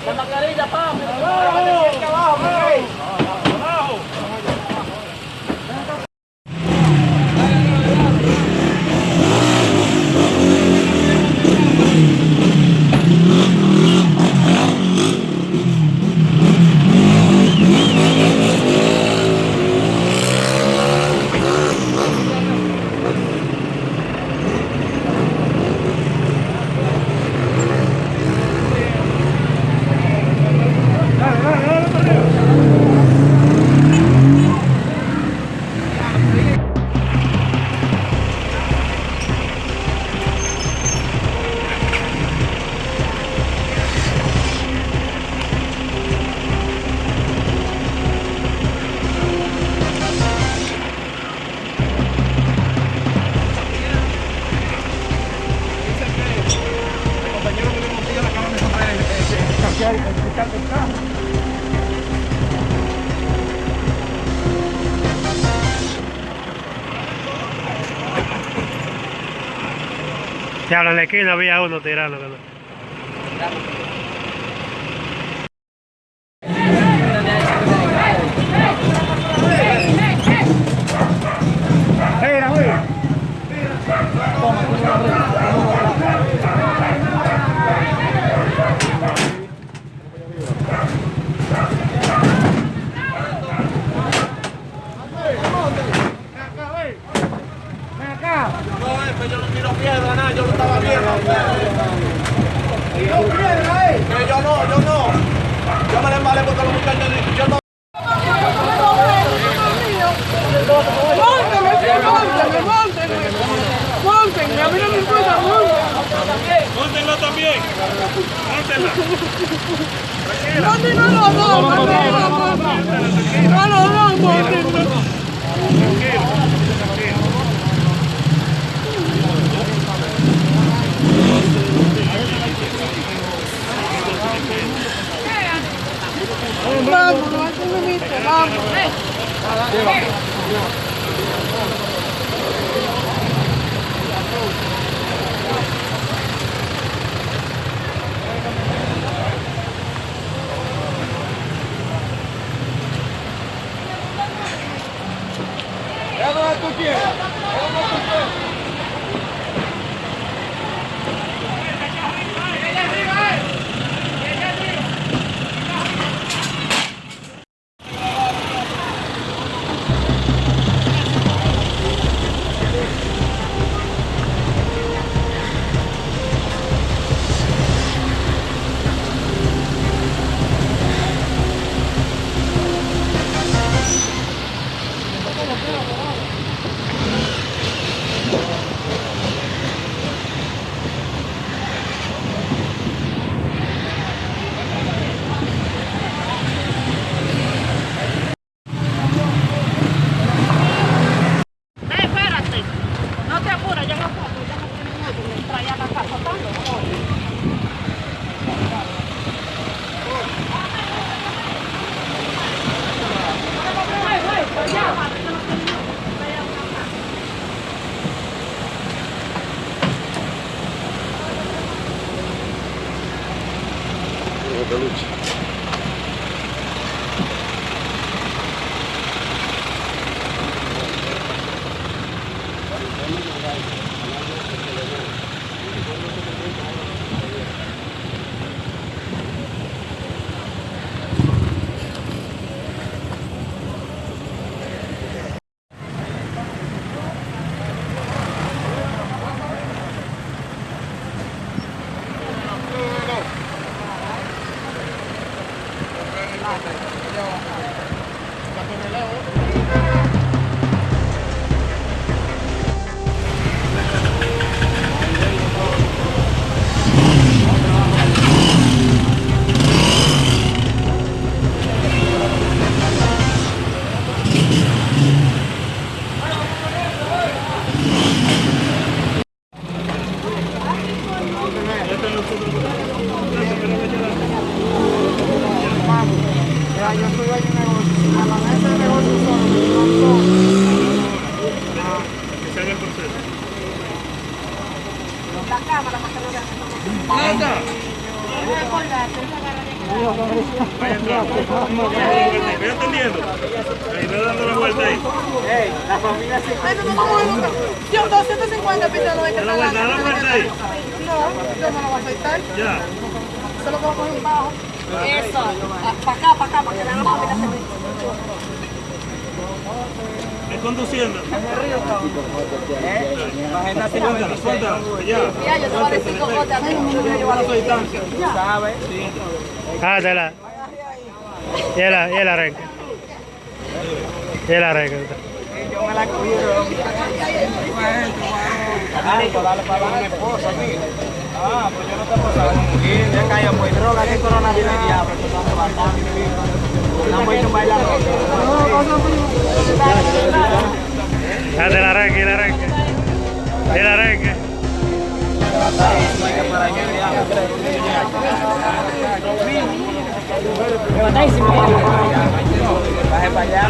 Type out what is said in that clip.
Jangan lari, jangan. Ya en la esquina había uno tirando. No, es que yo no tiro piedra, nada, yo lo estaba viendo. ¿Tiro piedra, eh? Que yo no, yo no. Yo me embalé porque los muchachos yo no. Móntenme, a mí no me importa, móntenme. Móntenlo también. Móntenla. Móntenme los dos, móntenme los dos. No los dos, móntenme. Tranquilo, tranquilo. Vamos, no hay que me viste, vamos. Yeah. Ya, la cámara para que lo vean. ¡Anda! Voy atendiendo. Ahí dando la vuelta ahí. Ey, la se. No, no. Yo 250 pesos no voy a la vuelta, la vuelta. No, yo no lo voy a Solo vamos coger un bajo. Eso. Para acá, para acá, para que vean la familia se conduciendo. Suéltala, suéltala. Ya. Mira, yo te voy a decir cómo te Ah, te la. Y el, y el arranque. Y el arranque. Ah, pues yo no te puedo saber. Sí, ya calla, pues droga, que coronavirus diablo. estamos bailando. Ah, del arranque, el arranque. El arranque. Baje para allá.